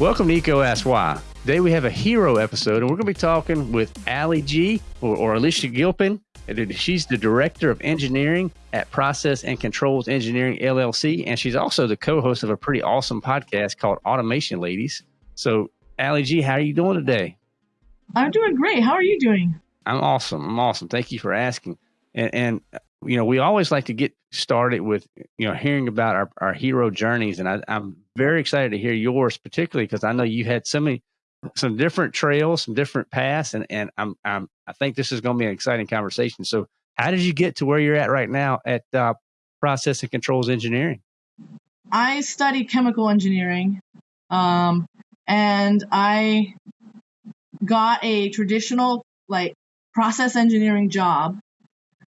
Welcome to EECO Ask Why. Today we have a hero episode, and we're going to be talking with Ali G or, or Alicia Gilpin. She's the director of engineering at Process and Controls Engineering LLC, and she's also the co-host of a pretty awesome podcast called Automation Ladies. So, Ali G, how are you doing today? I'm doing great. How are you doing? I'm awesome. I'm awesome. Thank you for asking. And, and you know, we always like to get started with you know hearing about our, our hero journeys, and I, I'm very excited to hear yours, particularly because I know you had so many some different trails, some different paths, and and I'm I'm I think this is going to be an exciting conversation. So, how did you get to where you're at right now at uh, Process and Controls Engineering? I studied chemical engineering, um, and I got a traditional like process engineering job.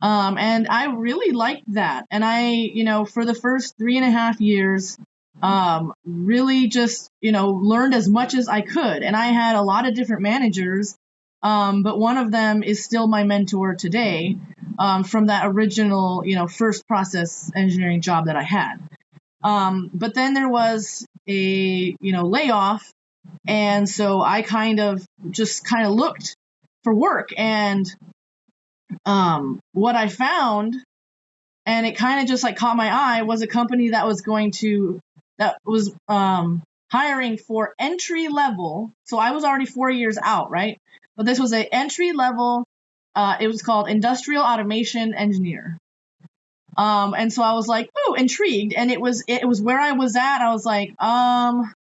Um, and I really liked that. And I, you know, for the first three and a half years, um, really just you know learned as much as I could, and I had a lot of different managers, um, but one of them is still my mentor today um, from that original you know first process engineering job that I had. Um, but then there was a you know layoff, and so I kind of just kind of looked for work, and um, what I found and it kind of just like caught my eye was a company that was going to that was um, hiring for entry level. So I was already four years out, right? But this was an entry level. Uh, it was called industrial automation engineer. Um, and so I was like, oh, intrigued. And it was it was where I was at. I was like, um,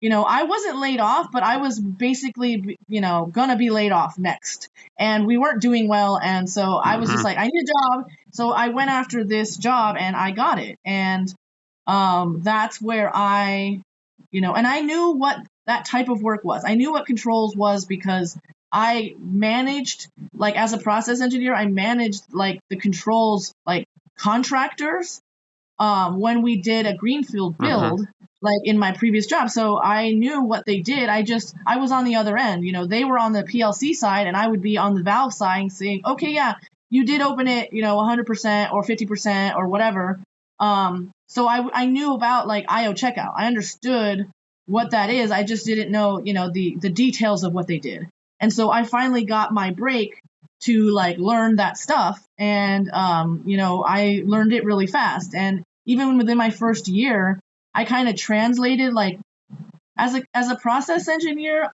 you know, I wasn't laid off, but I was basically, you know, gonna be laid off next. And we weren't doing well. And so I was just mm-hmm. like, I need a job. So I went after this job and I got it. And um, that's where I, you know, and I knew what that type of work was. I knew what controls was because I managed, like, as a process engineer, I managed, like, the controls, like, contractors um, when we did a greenfield uh-huh. build. Uh-huh. Like in my previous job. So I knew what they did. I just, I was on the other end. You know, they were on the PLC side and I would be on the valve side saying, okay, yeah, you did open it, you know, 100% or 50% or whatever. Um, so I, I knew about like IO checkout. I understood what that is. I just didn't know, you know, the, the details of what they did. And so I finally got my break to like learn that stuff. And, um, you know, I learned it really fast. And even within my first year, I kind of translated like as a, as a process engineer,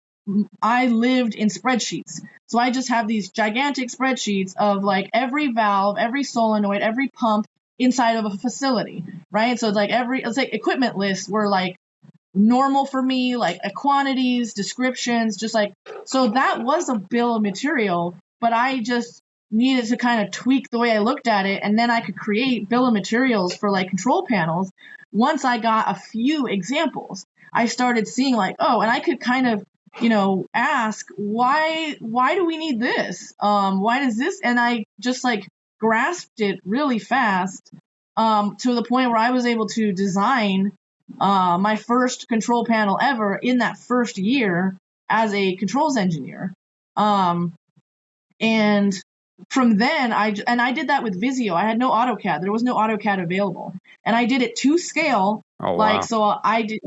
I lived in spreadsheets. So I just have these gigantic spreadsheets of like every valve, every solenoid, every pump, inside of a facility, right? So it's like every it's like equipment lists were like normal for me, like quantities, descriptions, just like so that was a bill of material, but I just needed to kind of tweak the way I looked at it and then I could create bill of materials for like control panels once I got a few examples. I started seeing like, oh, and I could kind of you know ask why why do we need this um why does this and i just like grasped it really fast um, to the point where I was able to design uh, my first control panel ever in that first year as a controls engineer. Um, and from then I and I did that with Visio. I had no AutoCAD. There was no AutoCAD available, and I did it to scale. Oh, like wow. so, I did.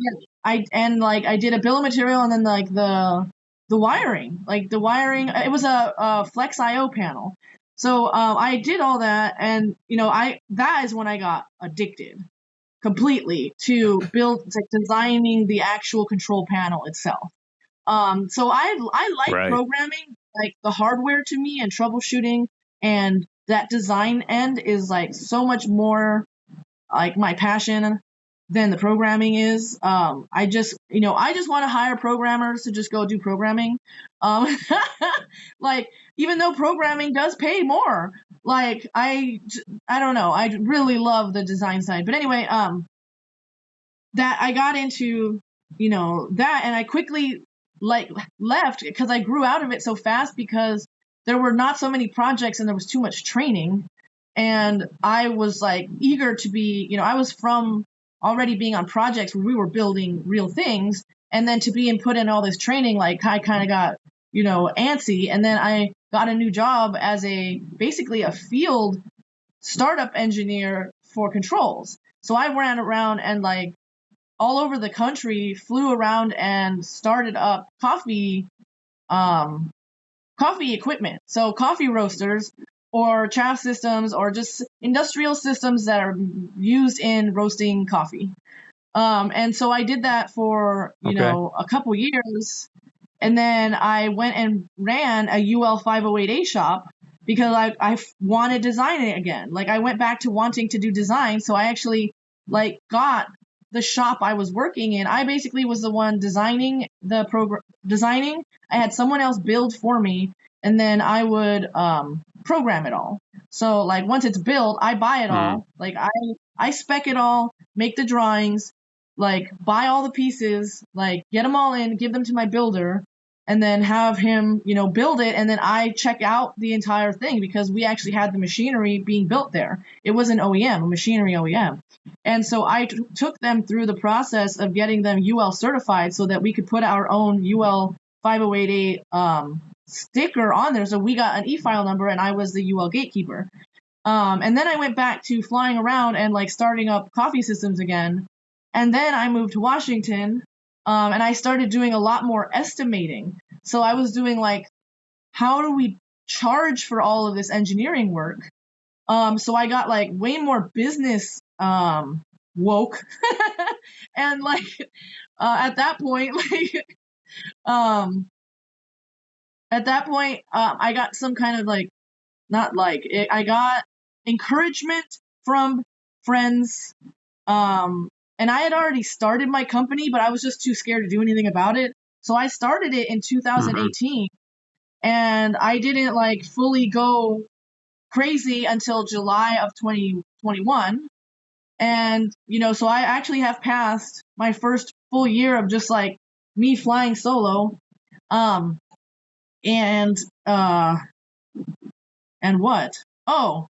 I and like I did a bill of material, and then like the the wiring, like the wiring. It was a, a Flex IO panel, so um, I did all that, and you know, I that is when I got addicted completely to build like designing the actual control panel itself. Um, so I I like right. programming, like the hardware to me and troubleshooting, and that design end is like so much more like my passion than the programming is. Um, I just, you know, I just want to hire programmers to just go do programming. Um, like, even though programming does pay more, like, I, I don't know, I really love the design side. But anyway, um, that I got into, you know, that, and I quickly like left because I grew out of it so fast because there were not so many projects and there was too much training. And I was like eager to be, you know, I was from already being on projects where we were building real things and then to be and put in all this training like i kind of got you know antsy and then i got a new job as a basically a field startup engineer for controls. So I ran around and like all over the country, flew around and started up coffee, um, coffee equipment. So coffee roasters or chaff systems or just industrial systems that are used in roasting coffee. Um, and so I did that for, you okay. know, a couple years. And then I went and ran a UL 508A shop because I, I wanted designing again. Like I went back to wanting to do design. So I actually like got the shop I was working in. I basically was the one designing the program, designing. I had someone else build for me and then I would, um, program it all. So like once it's built, I buy it mm. all. Like I, I spec it all, make the drawings, like buy all the pieces, like get them all in, give them to my builder, and then have him, you know, build it. And then I check out the entire thing because we actually had the machinery being built there. It was an OEM, a machinery OEM. And so I t- took them through the process of getting them UL certified so that we could put our own UL 508A um, sticker on there. So we got an e-file number and I was the UL gatekeeper. Um, and then I went back to flying around and like starting up coffee systems again. And then I moved to Washington um, and I started doing a lot more estimating. So I was doing like, how do we charge for all of this engineering work? Um, so I got like way more business um, woke, and like uh, at that point, like um, at that point, uh, I got some kind of like, not like it, I got encouragement from friends um, and I had already started my company, but I was just too scared to do anything about it. So I started it in 2018 mm-hmm. and I didn't like fully go crazy until July of 2021. And, you know, so I actually have passed my first full year of just like me flying solo. Um, and, uh, and what? Oh,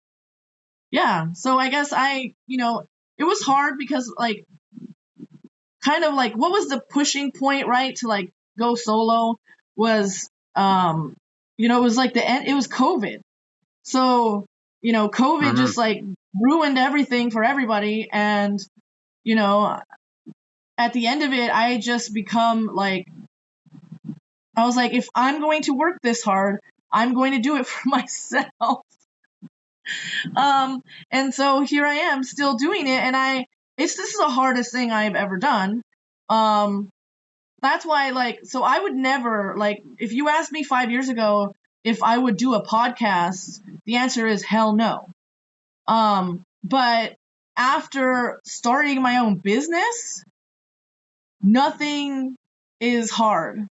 yeah. So I guess I, you know, it was hard because like kind of like what was the pushing point right to like go solo was um you know it was like the end it was covid. So you know covid mm-hmm. just like ruined everything for everybody. And you know at the end of it i just become like i was like if i'm going to work this hard i'm going to do it for myself um, and so here I am still doing it. And I, it's, this is the hardest thing I've ever done. Um, that's why, like, so I would never, like, if you asked me five years ago if I would do a podcast, the answer is hell no. Um, but after starting my own business, nothing is hard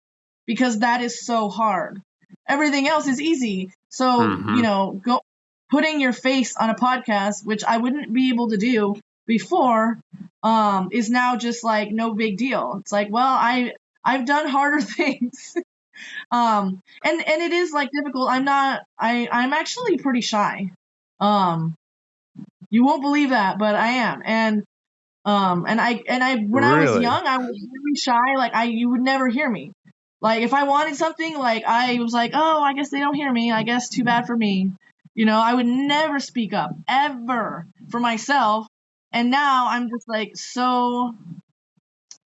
because that is so hard. Everything else is easy. So, mm-hmm. you know, go putting your face on a podcast, which I wouldn't be able to do before, um, is now just like no big deal. It's like, well, I I've done harder things. um, and and it is like difficult. I'm not. I I'm actually pretty shy. Um, you won't believe that, but I am. And um, and I and I when really? I was young, I was really shy. Like I, you would never hear me. Like if I wanted something, like I was like, oh, I guess they don't hear me. I guess too bad for me. You know, I would never speak up ever for myself. And now I'm just like so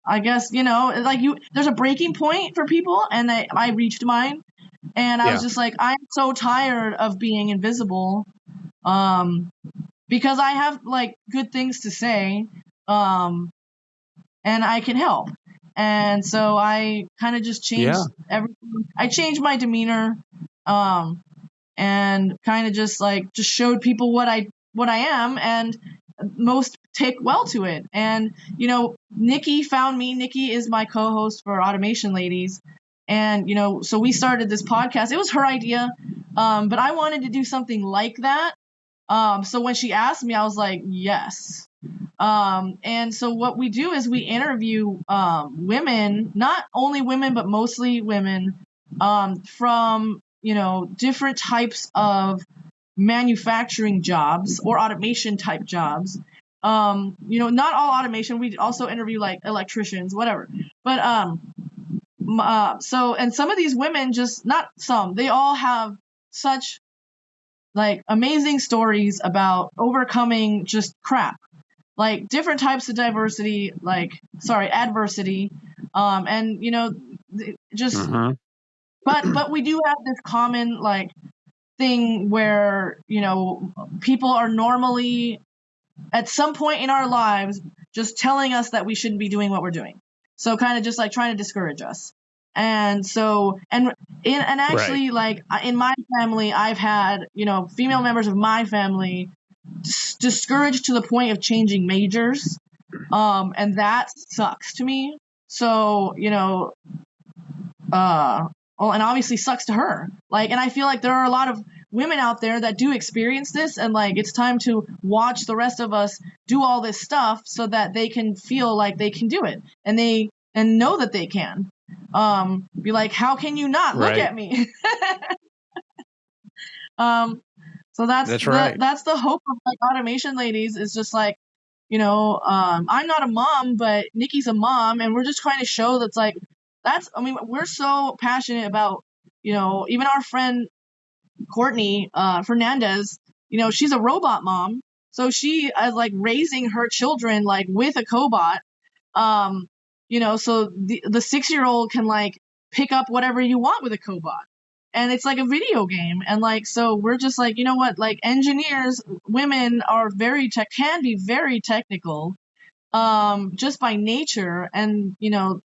I guess, you know, like you there's a breaking point for people and I, I reached mine and I yeah. was just like I'm so tired of being invisible. Um because I have like good things to say. Um and I can help. And so I kind of just changed yeah. everything. I changed my demeanor. Um, and kind of just like just showed people what I what I am and most take well to it. And you know, Nikki found me. Nikki is my co-host for Automation Ladies. And you know, so we started this podcast. It was her idea, um, but I wanted to do something like that. Um, so when she asked me, I was like, yes. Um, and so what we do is we interview um, women, not only women, but mostly women um, from you know, different types of manufacturing jobs or automation type jobs. Um, you know, not all automation. We also interview like electricians, whatever. But um, uh, so and some of these women just not some. They all have such like amazing stories about overcoming just crap like different types of diversity like sorry adversity um and you know just Mm-hmm. But but we do have this common like thing where you know people are normally at some point in our lives just telling us that we shouldn't be doing what we're doing. So kind of just like trying to discourage us. And so and in and actually like in my family i've had you know female members of my family dis- discouraged to the point of changing majors. Um and that sucks to me. So you know uh well and obviously sucks to her like and i feel like there are a lot of women out there that do experience this and like it's time to watch the rest of us do all this stuff so that they can feel like they can do it and they and know that they can um be like how can you not look Right. at me um so that's That's the, right. that's the hope of like automation ladies is just like you know um i'm not a mom but nikki's a mom and we're just trying to show that's like that's i mean we're so passionate about you know even our friend courtney uh fernandez you know she's a robot mom. So she is like raising her children like with a cobot um you know so the the six year old can like pick up whatever you want with a cobot. And it's like a video game. And like so we're just like you know what? Like engineers women are very tech can be very technical um just by nature. And you know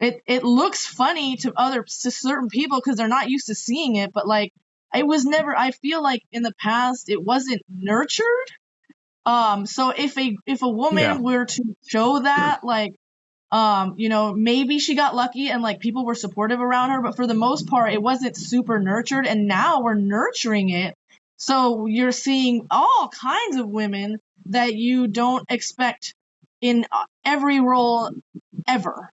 it it looks funny to other to certain people because they're not used to seeing it but like it was never i feel like in the past it wasn't nurtured. Um so if a if a woman Yeah. were to show that like um you know maybe she got lucky and like people were supportive around her but for the most part it wasn't super nurtured and now we're nurturing it. So you're seeing all kinds of women that you don't expect in uh, every role ever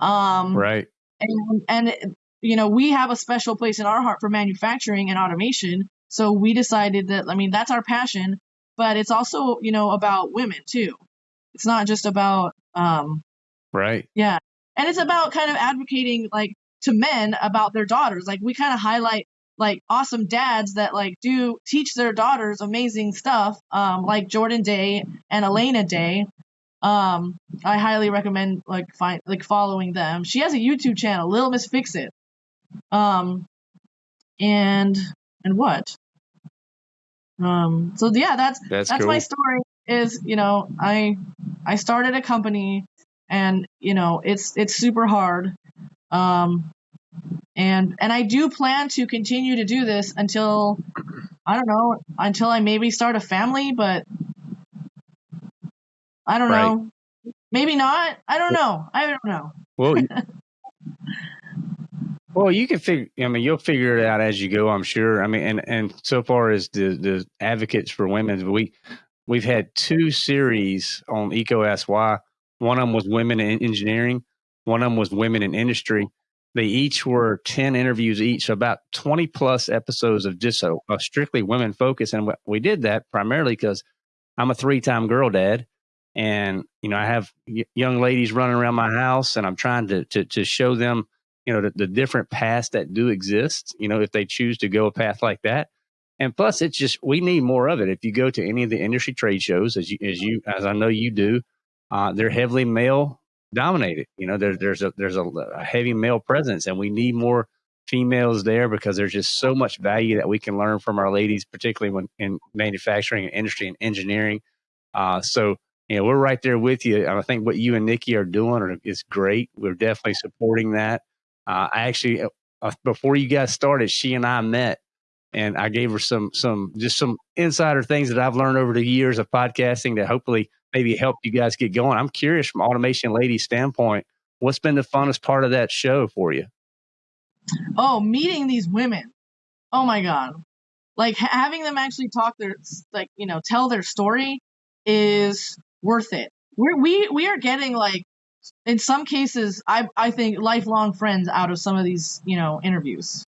um Right. and and you know we have a special place in our heart for manufacturing and automation. So we decided that i mean that's our passion but it's also you know about women too. It's not just about um Right. yeah. And it's about kind of advocating like to men about their daughters. Like we kind of highlight like awesome dads that like do teach their daughters amazing stuff um like jordan day and elena day um i highly recommend like find like following them. She has a youtube channel little miss fix it. Um and and what? Um so yeah that's That's, that's cool. my story is you know i i started a company and you know it's it's super hard. Um and and i do plan to continue to do this until i don't know until i maybe start a family but i don't Right. know maybe not i don't know i don't know Well, you- well, you can figure. I mean, you'll figure it out as you go. I'm sure. I mean, and and so far as the the advocates for women, we we've had two series on EECO Why. One of them was women in engineering. One of them was women in industry. They each were ten interviews each, so about twenty plus episodes of just a, a strictly women focus. And we- we did that primarily because I'm a three time girl dad and you know i have young ladies running around my house and i'm trying to to, to show them you know the, the different paths that do exist you know if they choose to go a path like that. And plus it's just we need more of it. If you go to any of the industry trade shows as you as you as i know you do uh, they're heavily male dominated. You know there, there's a there's a, a heavy male presence and we need more females there because there's just so much value that we can learn from our ladies particularly when in manufacturing and industry and engineering. Uh, so know, we're right there with you. I think what you and Nikki are doing is great. We're definitely supporting that. Uh, I actually, uh, before you guys started, she and I met, and I gave her some some just some insider things that I've learned over the years of podcasting that hopefully maybe help you guys get going. I'm curious from Automation Lady standpoint, what's been the funnest part of that show for you? oh meeting these women oh my god like having them actually talk their like you know tell their story is worth it we're, we we are getting like in some cases i i think lifelong friends out of some of these you know interviews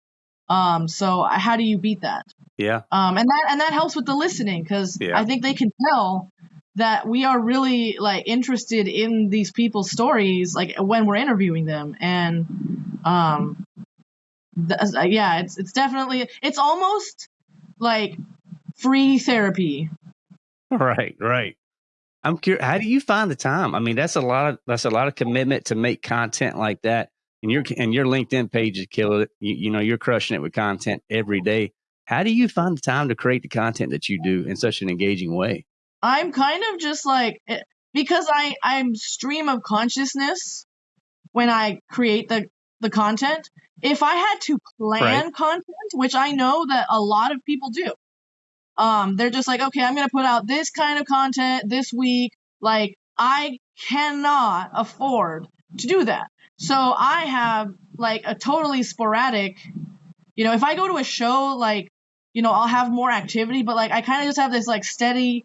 um so how do you beat that Yeah, um and that and that helps with the listening because Yeah. i think they can tell that we are really like interested in these people's stories like when we're interviewing them and um th- yeah it's it's definitely it's almost like free therapy. Right, right. I'm curious. How do you find the time? I mean, that's a lot of that's a lot of commitment to make content like that. And your and your LinkedIn page is killing it. You, you know, you're crushing it with content every day. How do you find the time to create the content that you do in such an engaging way? I'm kind of just like eh, because I I'm stream of consciousness when I create the the content. If I had to plan right. content, which I know that a lot of people do, um, they're just like, okay, I'm gonna put out this kind of content this week. Like I cannot afford to do that. So I have like a totally sporadic, you know, if I go to a show, like, you know, I'll have more activity, but like I kind of just have this like steady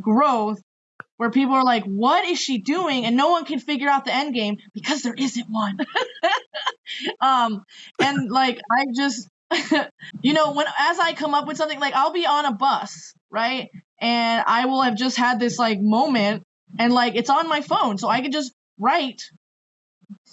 growth where people are like, what is she doing? And no one can figure out the end game because there isn't one. um, and like, I just, you know, when, as I come up with something, like I'll be on a bus, right? And I will have just had this like moment and like it's on my phone. So I can just write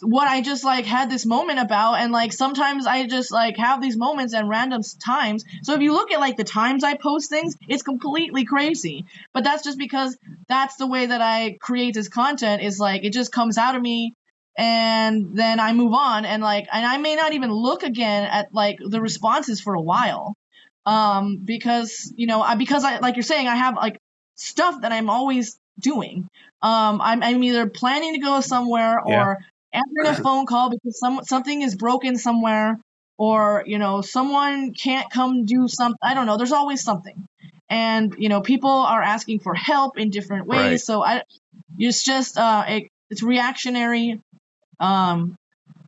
what I just like had this moment about and like sometimes I just like have these moments and random times. So if you look at like the times I post things, it's completely crazy. But that's just because that's the way that I create this content is like it just comes out of me and then I move on and like and I may not even look again at like the responses for a while. Um because you know, I because I like you're saying I have like stuff that I'm always doing. Um, I'm, I'm either planning to go somewhere or yeah answering a phone call because some something is broken somewhere or you know someone can't come do something i don't know there's always something and you know people are asking for help in different ways right. so i it's just uh it, it's reactionary um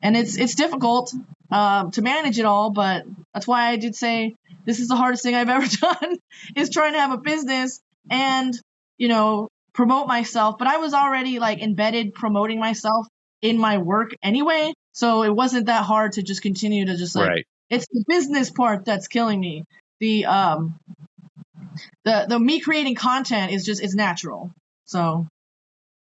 and it's it's difficult uh, to manage it all but that's why i did say this is the hardest thing i've ever done is trying to have a business and you know promote myself but i was already like embedded promoting myself in my work anyway. So it wasn't that hard to just continue to just like right. it's the business part that's killing me. The um the the me creating content is just is natural. So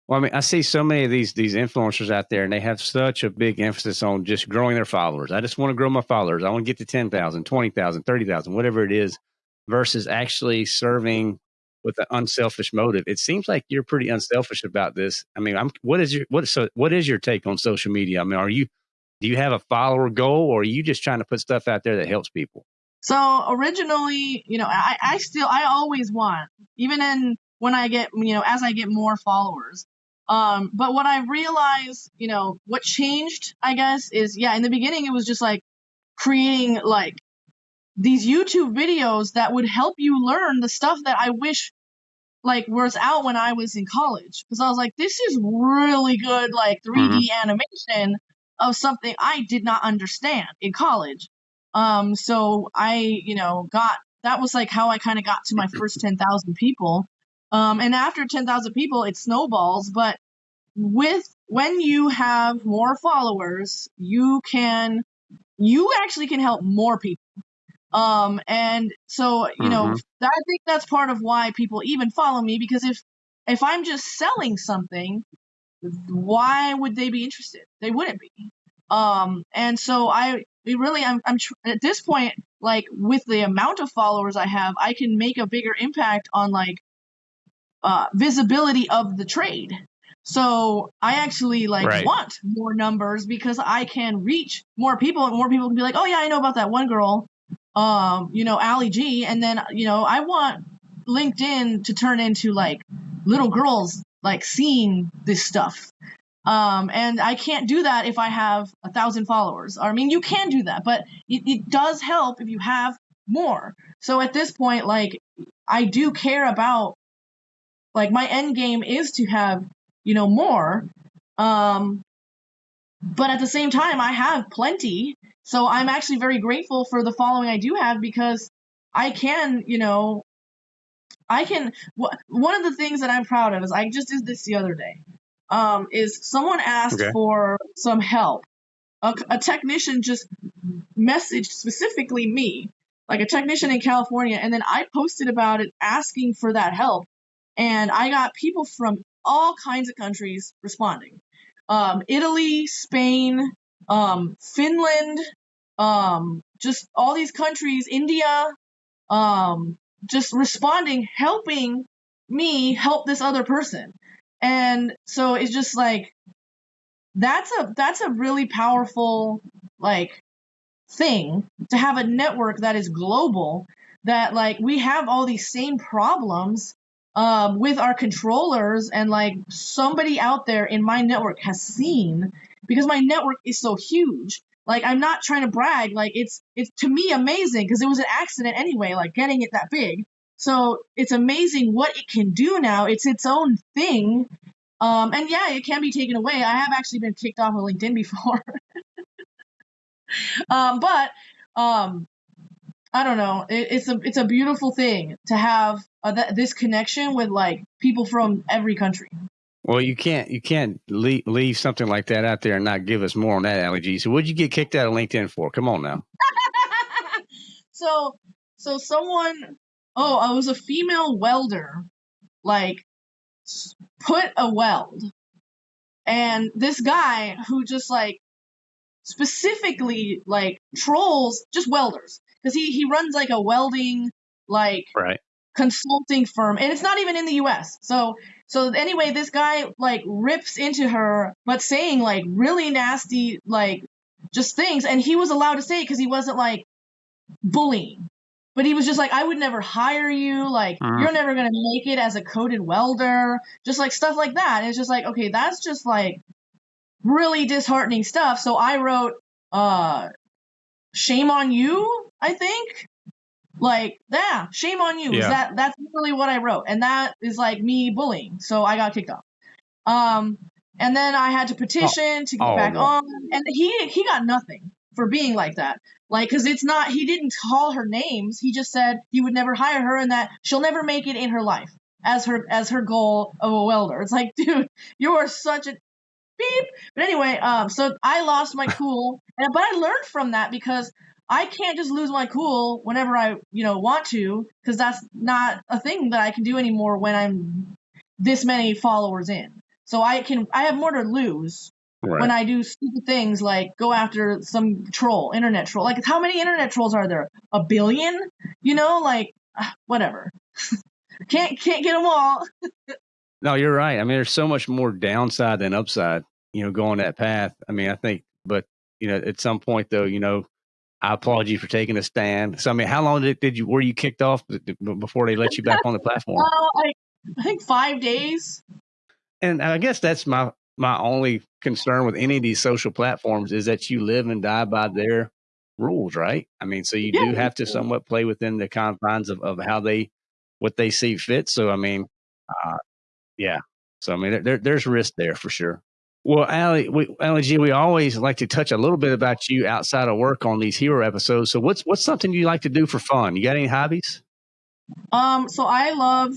well, I mean, I see so many of these these influencers out there, and they have such a big emphasis on just growing their followers. I just want to grow my followers. I want to get to 10,000, 20,000, 30,000, whatever it is, versus actually serving with an unselfish motive. It seems like you're pretty unselfish about this. I mean, I'm what is your what so what is your take on social media? I mean, are you do you have a follower goal or are you just trying to put stuff out there that helps people? So originally, you know, I, I still I always want, even in when I get you know, as I get more followers. Um, but what I realized, you know, what changed, I guess, is yeah, in the beginning it was just like creating like these YouTube videos that would help you learn the stuff that I wish like was out when I was in college because I was like, this is really good, like 3D mm-hmm. animation of something I did not understand in college. Um, so I, you know, got that was like how I kind of got to my first 10,000 people. Um, and after 10,000 people, it snowballs. But with when you have more followers, you can, you actually can help more people. Um, and so, you know, mm-hmm. I think that's part of why people even follow me because if, if I'm just selling something, why would they be interested? They wouldn't be. Um, and so I really, I'm, I'm tr- at this point, like with the amount of followers I have, I can make a bigger impact on like, uh, visibility of the trade. So I actually like right. want more numbers because I can reach more people and more people can be like, oh yeah, I know about that one girl um, you know, Ali G, and then you know, I want LinkedIn to turn into like little girls like seeing this stuff. Um, and I can't do that if I have a thousand followers. I mean, you can do that, but it, it does help if you have more. So at this point, like, I do care about, like, my end game is to have, you know, more. Um, but at the same time, I have plenty. So I'm actually very grateful for the following I do have because I can, you know, I can. Wh- one of the things that I'm proud of is I just did this the other day. Um, is someone asked okay. for some help. A, a technician just messaged specifically me, like a technician in California, and then I posted about it asking for that help. And I got people from all kinds of countries responding. Um, Italy, Spain, um, Finland, um, just all these countries, India, um, just responding, helping me help this other person. And so it's just like that's a that's a really powerful like thing to have a network that is global that like we have all these same problems um, with our controllers and like somebody out there in my network has seen because my network is so huge. Like i'm not trying to brag like it's it's to me amazing because it was an accident anyway like getting it that big. So it's amazing what it can do now. It's its own thing. Um, and yeah it can be taken away. I have actually been kicked off of linkedin before. Um, but um, I don't know. It, it's a it's a beautiful thing to have uh, th- this connection with like people from every country. Well, you can't you can't leave, leave something like that out there and not give us more on that, Ali So, what'd you get kicked out of LinkedIn for? Come on now. so, so someone, oh, I was a female welder, like put a weld, and this guy who just like specifically like trolls just welders because he he runs like a welding like right consulting firm and it's not even in the US. So so anyway, this guy like rips into her but saying like really nasty like just things and he was allowed to say it cuz he wasn't like bullying. But he was just like I would never hire you, like uh-huh. you're never going to make it as a coded welder, just like stuff like that. And it's just like okay, that's just like really disheartening stuff. So I wrote uh shame on you, I think. Like, yeah, shame on you. Yeah. That that's really what I wrote. And that is like me bullying. So I got kicked off. Um and then I had to petition oh. to get oh, back no. on. And he he got nothing for being like that. Like, cause it's not, he didn't call her names. He just said he would never hire her and that she'll never make it in her life as her, as her goal of a welder. It's like, dude, you are such a beep. But anyway, um, so I lost my cool, and, but I learned from that because I can't just lose my cool whenever I, you know, want to, because that's not a thing that I can do anymore when I'm this many followers in. So I can, I have more to lose right. when I do stupid things like go after some troll, internet troll. Like, how many internet trolls are there? A billion? You know, like, ah, whatever. can't can't get them all. No, you're right. I mean, there's so much more downside than upside, you know, going that path. I mean, I think, but, you know, at some point though, you know, I applaud you for taking a stand. So, I mean, how long did, did you, were you kicked off before they let you back on the platform? Uh, I, I think five days. And I guess that's my, my only concern with any of these social platforms is that you live and die by their rules, right? I mean, so you yeah. do have to somewhat play within the confines of, of how they, what they see fit. So, I mean, uh, yeah. So I mean, there, there's risk there for sure. Well, Ali, we, G, we always like to touch a little bit about you outside of work on these hero episodes. So what's what's something you like to do for fun? You got any hobbies? Um, so I love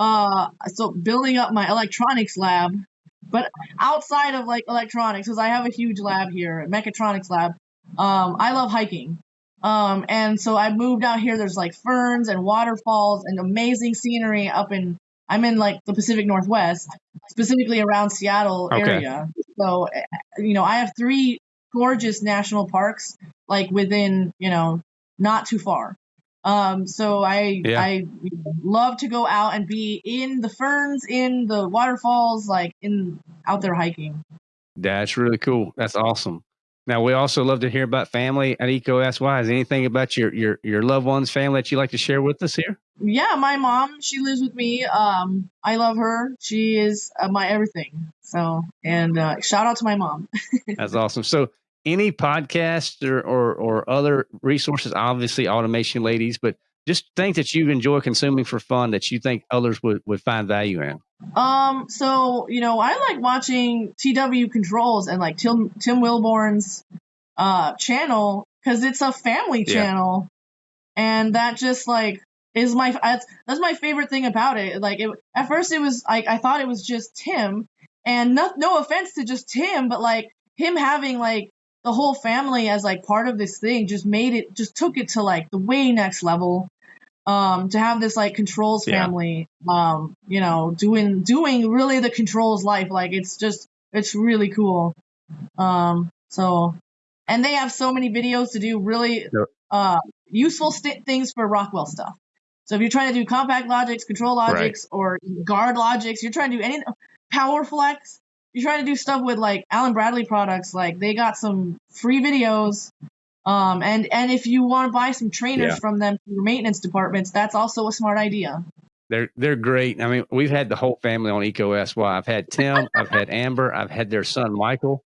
uh so building up my electronics lab, but outside of like electronics, because I have a huge lab here, a mechatronics lab. Um, I love hiking. Um, and so I moved out here. There's like ferns and waterfalls and amazing scenery up in I'm in like the Pacific Northwest, specifically around Seattle okay. area. So, you know, I have three gorgeous national parks like within, you know, not too far. Um, so I yeah. I love to go out and be in the ferns, in the waterfalls, like in out there hiking. That's really cool. That's awesome. Now we also love to hear about family at EECO SY. Is anything about your your your loved ones, family that you like to share with us here? Yeah, my mom. She lives with me. Um, I love her. She is uh, my everything. So, and uh, shout out to my mom. That's awesome. So, any podcast or, or or other resources? Obviously, automation ladies, but just things that you enjoy consuming for fun that you think others would would find value in. Um, so you know, I like watching TW Controls and like Tim Tim Wilborn's uh channel because it's a family channel, yeah. and that just like is my that's, that's my favorite thing about it. Like it, at first it was like I thought it was just Tim, and no no offense to just Tim, but like him having like the whole family as like part of this thing just made it just took it to like the way next level um, to have this like controls family, yeah. um, you know, doing doing really the controls life. Like it's just it's really cool. Um, so, and they have so many videos to do really. Uh, useful st- things for Rockwell stuff. So if you're trying to do CompactLogix, control logics, right. or GuardLogix, you're trying to do any PowerFlex, you're trying to do stuff with like Allen Bradley products, like they got some free videos. Um, and and if you want to buy some trainers yeah. from them for your maintenance departments, that's also a smart idea. They're they're great. I mean, we've had the whole family on EcoSY. I've had Tim, I've had Amber, I've had their son Michael.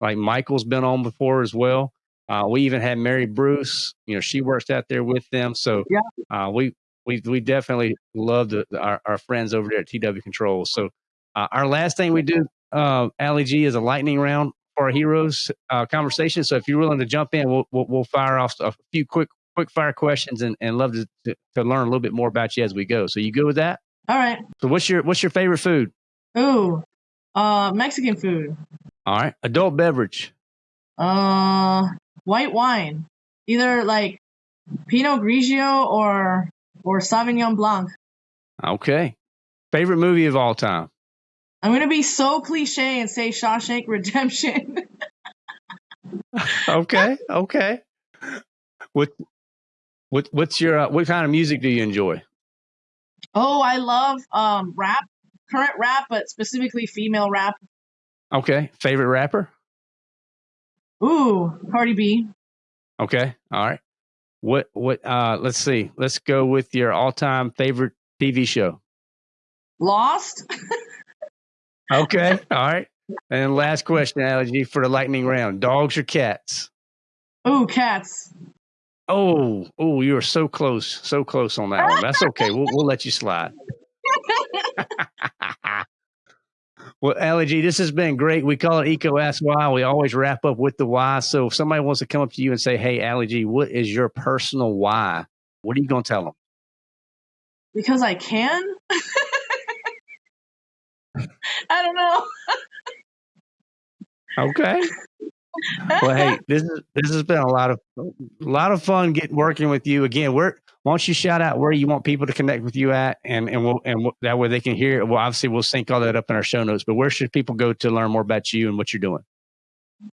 Like Michael's been on before as well. Uh, we even had Mary Bruce. You know, she works out there with them. So yeah. uh, we we we definitely love the, our, our friends over there at TW Controls. So uh, our last thing we do, uh, Ali G, is a lightning round for our heroes uh, conversation. So if you're willing to jump in, we'll, we'll, we'll fire off a few quick quick fire questions and, and love to, to, to learn a little bit more about you as we go. So you good with that? All right. So what's your what's your favorite food? Ooh, uh, Mexican food. All right. Adult beverage. Uh, white wine, either like Pinot Grigio or or Sauvignon Blanc. Okay. Favorite movie of all time. I'm gonna be so cliche and say Shawshank Redemption. okay. Okay. What what what's your uh, what kind of music do you enjoy? Oh, I love um rap, current rap, but specifically female rap. Okay. Favorite rapper? Ooh, Cardi B. Okay. All right. What what uh let's see. Let's go with your all-time favorite TV show. Lost? okay. All right. And last question, Ali G for the lightning round. Dogs or cats? Oh, cats. Oh, oh, you are so close, so close on that one. That's okay. We'll we'll let you slide. well, Ali G, this has been great. We call it EECO Ask Why. We always wrap up with the why. So if somebody wants to come up to you and say, Hey, Ali G, what is your personal why? What are you going to tell them? Because I can. I don't know. okay well, hey, this is this has been a lot of a lot of fun getting working with you again. Where why don't you shout out where you want people to connect with you at, and and we'll, and we'll, that way they can hear. It. Well, obviously we'll sync all that up in our show notes. But where should people go to learn more about you and what you're doing?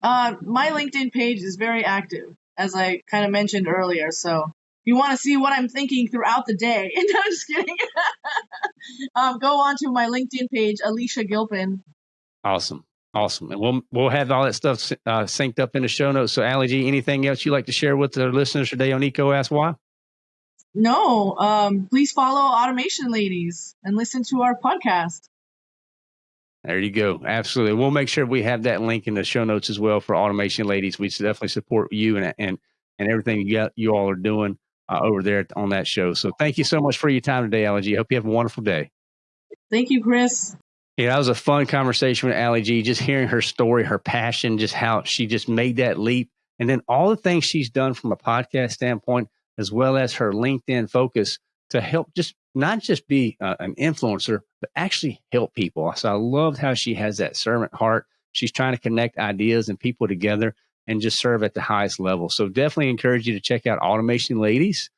Uh, my LinkedIn page is very active, as I kind of mentioned earlier. So you want to see what I'm thinking throughout the day, no, I'm just kidding. um, go on to my LinkedIn page, Alicia Gilpin. Awesome. Awesome. And we'll we'll have all that stuff uh, synced up in the show notes. So, Ali G, anything else you'd like to share with the listeners today on EECO Ask Why? No. Um, please follow Automation Ladies and listen to our podcast. There you go. Absolutely. We'll make sure we have that link in the show notes as well for Automation Ladies. We definitely support you and and and everything you got, you all are doing uh, over there on that show. So, thank you so much for your time today, Allie G. Hope you have a wonderful day. Thank you, Chris. Yeah, that was a fun conversation with Allie G. Just hearing her story, her passion, just how she just made that leap, and then all the things she's done from a podcast standpoint, as well as her LinkedIn focus to help just not just be uh, an influencer, but actually help people. So I loved how she has that servant heart. She's trying to connect ideas and people together and just serve at the highest level. So definitely encourage you to check out Automation Ladies.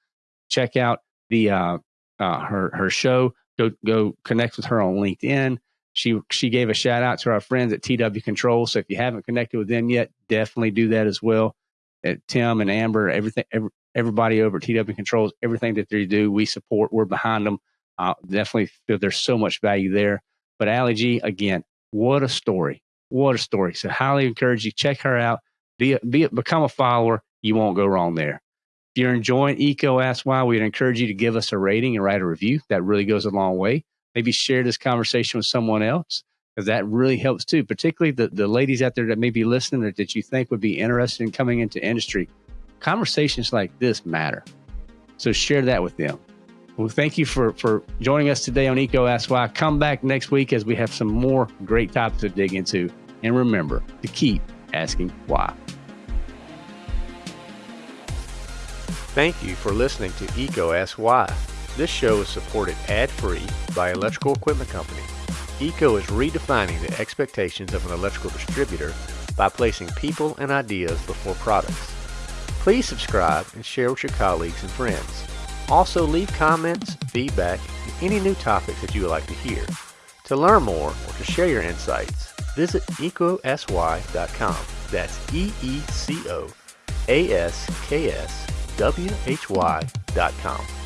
Check out the uh, uh, her her show. Go go connect with her on LinkedIn she she gave a shout out to our friends at TW Control. So if you haven't connected with them yet, definitely do that as well. At Tim and Amber, everything, every, everybody over at TW Controls, everything that they do, we support. We're behind them. Uh, definitely feel there's so much value there. But Ali G, again, what a story! What a story! So highly encourage you check her out. Be be become a follower. You won't go wrong there. If you're enjoying EECO Ask Why, we'd encourage you to give us a rating and write a review. That really goes a long way maybe share this conversation with someone else because that really helps too, particularly the, the ladies out there that may be listening or that you think would be interested in coming into industry. Conversations like this matter. So share that with them. Well, thank you for, for joining us today on EECO Ask Why. Come back next week as we have some more great topics to dig into. And remember to keep asking why. Thank you for listening to EECO Ask Why. This show is supported ad-free by Electrical Equipment Company. EECO is redefining the expectations of an electrical distributor by placing people and ideas before products. Please subscribe and share with your colleagues and friends. Also leave comments, feedback, and any new topics that you would like to hear. To learn more or to share your insights, visit ecosy.com. That's E-E-C-O-A-S-K-S why.com.